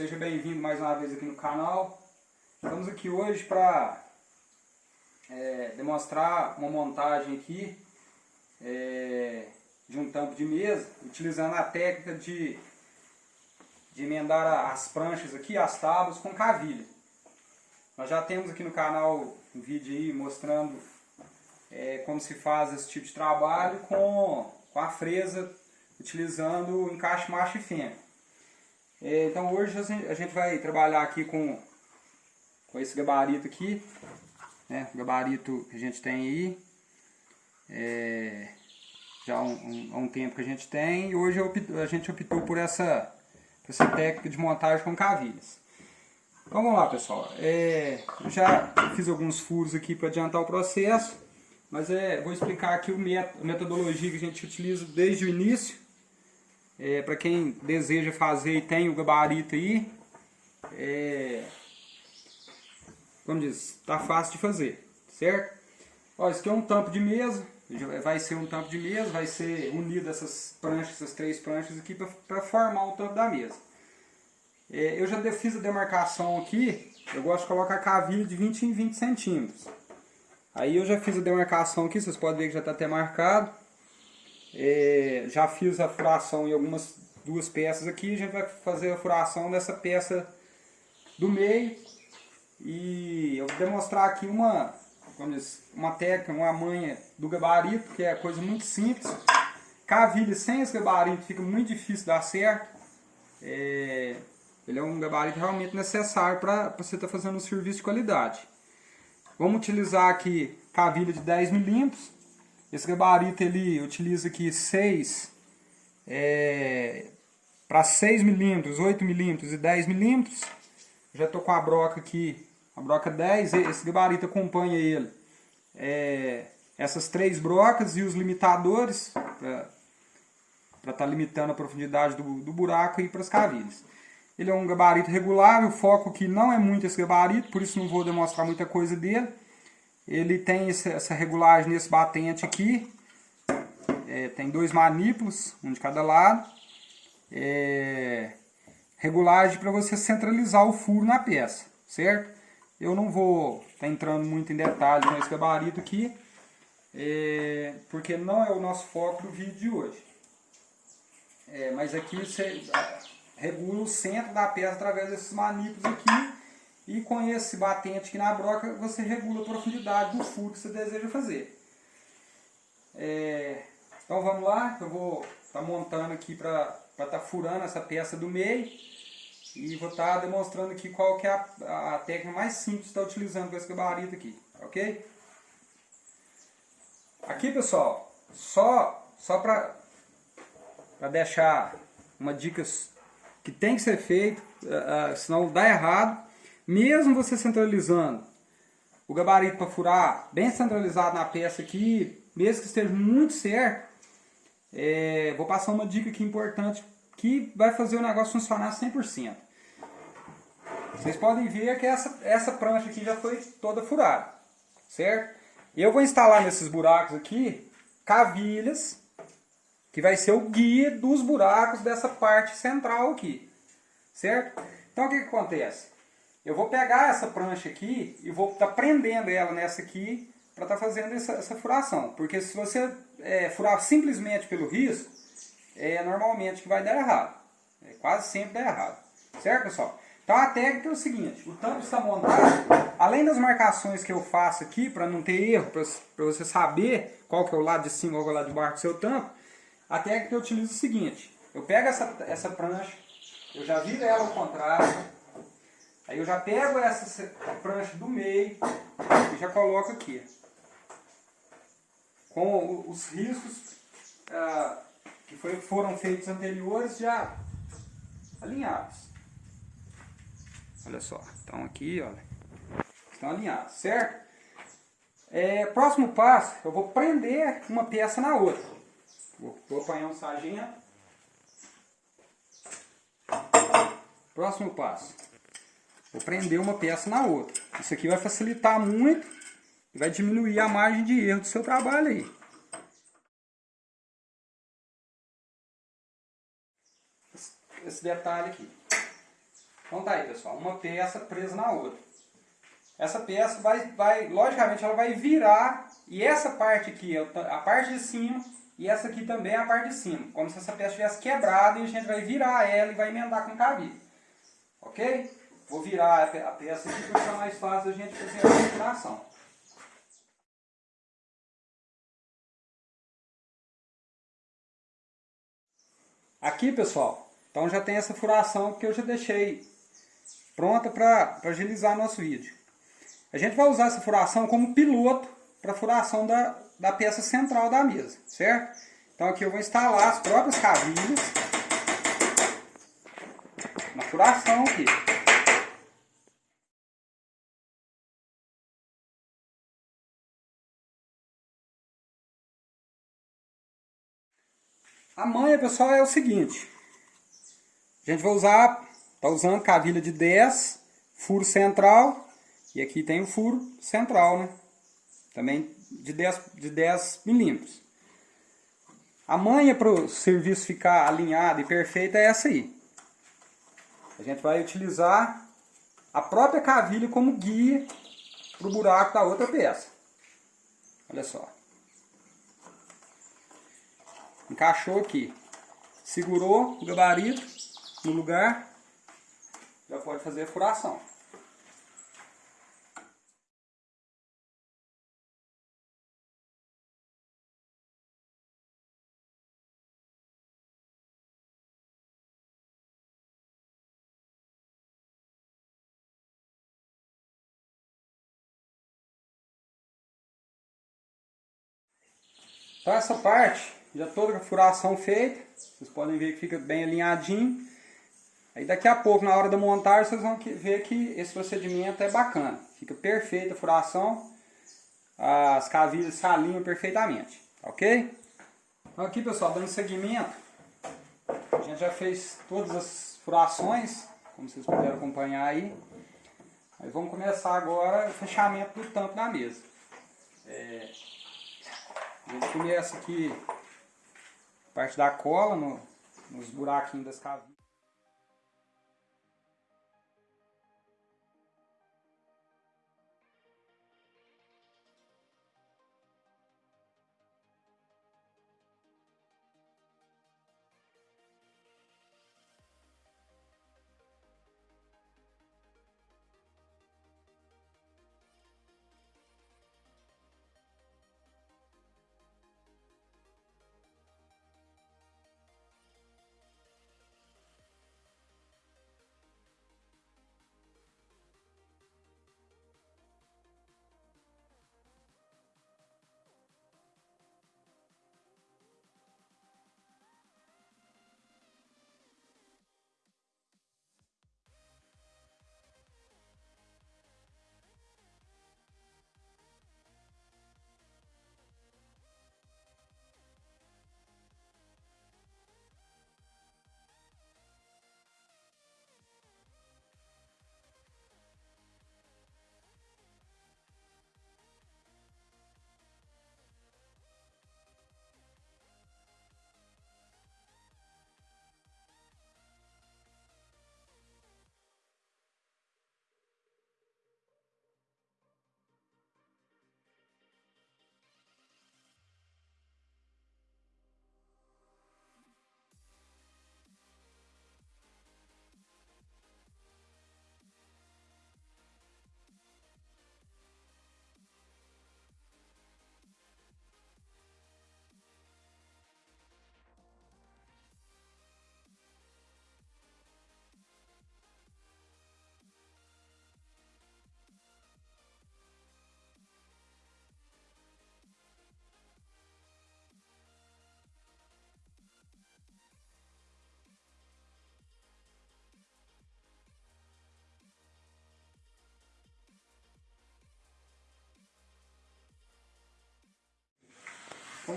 seja bem-vindo mais uma vez aqui no canal. Estamos aqui hoje para é, demonstrar uma montagem aqui é, de um tampo de mesa, utilizando a técnica de, de emendar as pranchas aqui, as tábuas com cavilha. Nós já temos aqui no canal um vídeo aí mostrando é, como se faz esse tipo de trabalho com, com a fresa utilizando o encaixe macho e fêmea. É, então hoje a gente vai trabalhar aqui com, com esse gabarito aqui, né? o gabarito que a gente tem aí, é, já há um, um, um, tempo que a gente tem, e hoje a gente optou por essa, por essa técnica de montagem com cavilhas. Então vamos lá pessoal, é, já fiz alguns furos aqui para adiantar o processo, mas é, vou explicar aqui o met a metodologia que a gente utiliza desde o início, é, para quem deseja fazer e tem o gabarito aí, é, como diz, tá fácil de fazer, certo? Ó, isso aqui é um tampo de mesa, vai ser um tampo de mesa, vai ser unido essas pranchas, essas três pranchas aqui para formar o tampo da mesa. É, eu já fiz a demarcação aqui, eu gosto de colocar cavilha de 20 em 20 centímetros. Aí eu já fiz a demarcação aqui, vocês podem ver que já está até marcado. É, já fiz a furação em algumas duas peças aqui. A gente vai fazer a furação dessa peça do meio. E eu vou demonstrar aqui uma, diz, uma técnica, uma manha do gabarito, que é coisa muito simples. Cavilha sem esse gabarito fica muito difícil dar certo. É, ele é um gabarito realmente necessário para você estar tá fazendo um serviço de qualidade. Vamos utilizar aqui cavilha de 10 milímetros esse gabarito ele utiliza aqui 6 é, para 6 milímetros, 8 milímetros e 10 milímetros. Já estou com a broca aqui, a broca 10, esse gabarito acompanha ele. É, essas três brocas e os limitadores para estar tá limitando a profundidade do, do buraco e para as cavilhas. Ele é um gabarito regular, o foco aqui não é muito esse gabarito, por isso não vou demonstrar muita coisa dele. Ele tem essa regulagem nesse batente aqui. É, tem dois manípulos, um de cada lado. É, regulagem para você centralizar o furo na peça, certo? Eu não vou estar tá entrando muito em detalhes nesse gabarito aqui, é, porque não é o nosso foco do vídeo de hoje. É, mas aqui você regula o centro da peça através desses manípulos aqui e com esse batente aqui na broca, você regula a profundidade do furo que você deseja fazer. É, então vamos lá, eu vou estar tá montando aqui para estar tá furando essa peça do meio. E vou estar tá demonstrando aqui qual que é a, a técnica mais simples de estar utilizando com esse gabarito aqui, ok? Aqui pessoal, só, só para deixar uma dica que tem que ser feito, uh, senão dá errado mesmo você centralizando o gabarito para furar bem centralizado na peça aqui, mesmo que esteja muito certo, é, vou passar uma dica aqui importante que vai fazer o negócio funcionar 100%. Vocês podem ver que essa, essa prancha aqui já foi toda furada, certo? Eu vou instalar nesses buracos aqui cavilhas, que vai ser o guia dos buracos dessa parte central aqui, certo? Então o que, que acontece? Eu vou pegar essa prancha aqui e vou estar tá prendendo ela nessa aqui para estar tá fazendo essa, essa, furação. Porque se você é, furar simplesmente pelo risco, é normalmente que vai dar errado. É, quase sempre dá errado. Certo, pessoal? Então a técnica é o seguinte, o tampo está montado, além das marcações que eu faço aqui, para não ter erro, para você saber qual que é o lado de cima qual é o lado de baixo do seu tampo, a técnica eu utilizo é o seguinte, eu pego essa, essa prancha, eu já viro ela ao contrário, Aí eu já pego essa prancha do meio e já coloco aqui. Com os riscos ah, que foi, foram feitos anteriores já alinhados. Olha só, então aqui, olha, estão alinhados, certo? É, próximo passo, eu vou prender uma peça na outra. Vou, vou apanhar um sargento. Próximo passo. Vou prender uma peça na outra. Isso aqui vai facilitar muito e vai diminuir a margem de erro do seu trabalho aí. esse detalhe aqui. Então tá aí, pessoal, uma peça presa na outra. Essa peça vai, vai, logicamente, ela vai virar, e essa parte aqui, a parte de cima, e essa aqui também é a parte de cima. Como se essa peça tivesse quebrado e a gente vai virar ela e vai emendar com cabide. Ok? Vou virar a peça aqui para ficar mais fácil a gente fazer a viração. Aqui, pessoal, então já tem essa furação que eu já deixei pronta para agilizar nosso vídeo. A gente vai usar essa furação como piloto para a furação da, da peça central da mesa, certo? Então aqui eu vou instalar as próprias cavilhas na furação aqui. A manha, pessoal, é o seguinte. A gente vai usar, tá usando cavilha de 10, furo central, e aqui tem o furo central, né? Também de 10, de 10 milímetros. A manha para o serviço ficar alinhado e perfeito é essa aí. A gente vai utilizar a própria cavilha como guia para o buraco da outra peça. Olha só. Encaixou aqui. Segurou o gabarito no lugar. Já pode fazer a furação. Então essa parte, já toda a furação feita, vocês podem ver que fica bem alinhadinho. Aí daqui a pouco, na hora da montagem, vocês vão ver que esse procedimento é bacana. Fica perfeita a furação, as cavilhas se alinham perfeitamente, ok? Então aqui pessoal, dando seguimento, a gente já fez todas as furações, como vocês puderam acompanhar aí. Aí vamos começar agora o fechamento do tampo da mesa. É, a gente começa aqui parte da cola no, nos buraquinhos das cavinhas.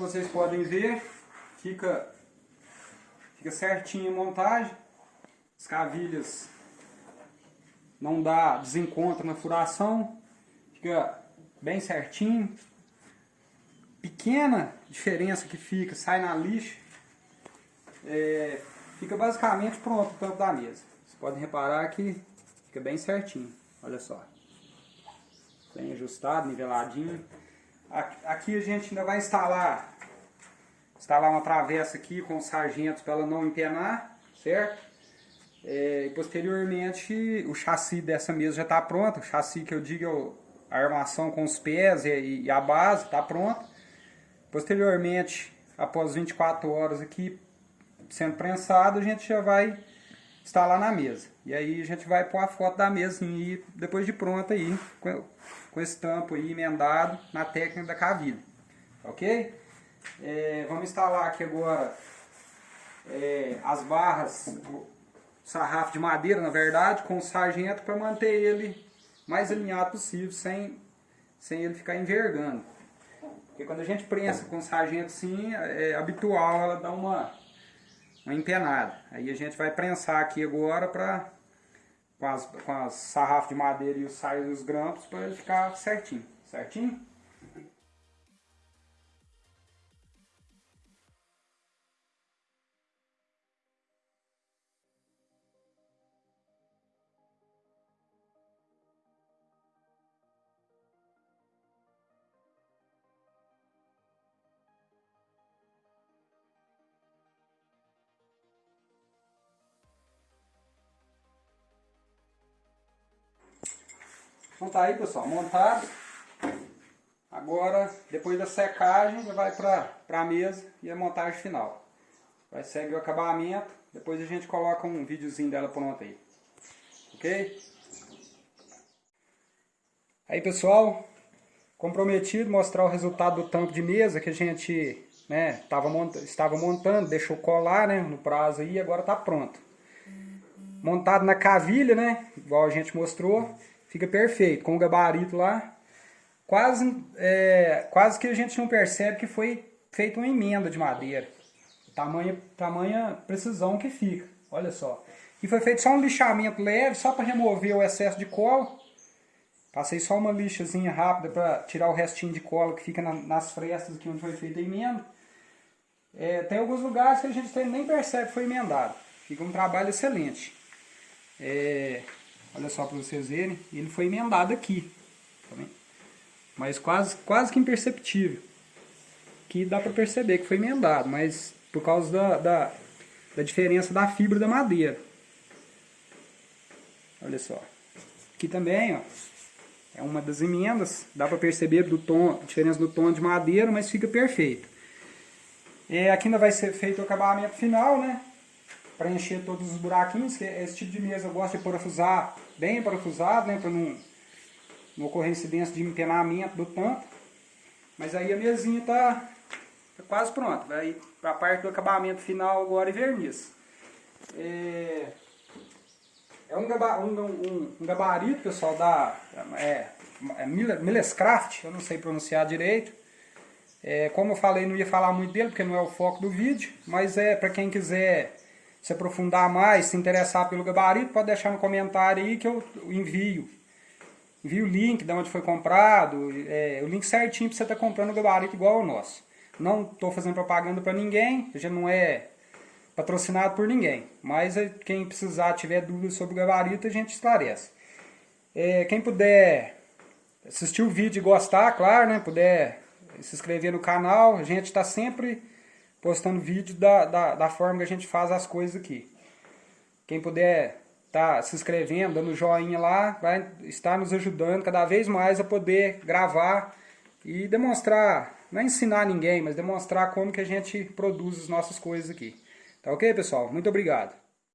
Vocês podem ver, fica, fica certinho a montagem. As cavilhas não dá desencontro na furação. Fica bem certinho. Pequena diferença que fica, sai na lixa. É, fica basicamente pronto o tampo da mesa. Vocês podem reparar que fica bem certinho, olha só. Bem ajustado, niveladinho. Aqui a gente ainda vai instalar, instalar uma travessa aqui com os sargentos para ela não empenar, certo? É, posteriormente o chassi dessa mesa já está pronto, o chassi que eu digo é a armação com os pés e, e a base está pronta. Posteriormente, após 24 horas aqui sendo prensado, a gente já vai instalar na mesa. E aí a gente vai pôr a foto da mesa e depois de pronta aí, com, esse tampo aí emendado na técnica da cavilha. Ok? É, vamos instalar aqui agora é, as barras sarrafo de madeira, na verdade, com o sargento para manter ele mais alinhado possível, sem, sem ele ficar envergando. Porque quando a gente prensa com o sargento sim, é habitual ela dar uma, uma empenada. Aí a gente vai prensar aqui agora para com as, com as sarrafos de madeira e os saios e os grampos para ele ficar certinho. Certinho? Então tá aí pessoal, montado. Agora, depois da secagem, já vai para a mesa e a montagem final. Vai seguir o acabamento, depois a gente coloca um videozinho dela pronto aí. Ok? Aí pessoal, comprometido mostrar o resultado do tampo de mesa que a gente né, tava mont estava montando, deixou colar né, no prazo aí, agora está pronto. Montado na cavilha, né, igual a gente mostrou. Fica perfeito, com o gabarito lá. Quase, é, quase que a gente não percebe que foi feita uma emenda de madeira. Tamanha, tamanha precisão que fica, olha só. E foi feito só um lixamento leve, só para remover o excesso de cola. Passei só uma lixazinha rápida para tirar o restinho de cola que fica na, nas frestas aqui onde foi feita a emenda. É, tem alguns lugares que a gente nem percebe que foi emendado. Fica um trabalho excelente. É, Olha só para vocês verem, ele foi emendado aqui. Tá mas quase, quase que imperceptível. Que dá para perceber que foi emendado, mas por causa da, da, da diferença da fibra da madeira. Olha só. Aqui também, ó, é uma das emendas, dá para perceber do tom, a diferença do tom de madeira, mas fica perfeito. É, aqui ainda vai ser feito o acabamento final, né? Preencher todos os buraquinhos, que esse tipo de mesa eu gosto de parafusar bem parafusado, né, para não, não ocorrer incidência de empenamento do tampo. Mas aí a mesinha está tá quase pronta, vai para a parte do acabamento final agora e verniz. É, é um, um, um, um, gabarito, pessoal, da é, é Millescraft, eu não sei pronunciar direito. É, como eu falei, não ia falar muito dele, porque não é o foco do vídeo, mas é para quem quiser se aprofundar mais, se interessar pelo gabarito, pode deixar no comentário aí que eu envio. Envio o link de onde foi comprado, é, o link certinho para você estar tá comprando o gabarito igual ao nosso. Não estou fazendo propaganda para ninguém, já não é patrocinado por ninguém. Mas é, quem precisar, tiver dúvidas sobre o gabarito, a gente esclarece. É, quem puder assistir o vídeo e gostar, claro, né, puder se inscrever no canal, a gente está sempre postando vídeo da, da, da, forma que a gente faz as coisas aqui. Quem puder tá se inscrevendo, dando joinha lá, vai estar nos ajudando cada vez mais a poder gravar e demonstrar, não é ensinar ninguém, mas demonstrar como que a gente produz as nossas coisas aqui. Tá ok, pessoal? Muito obrigado.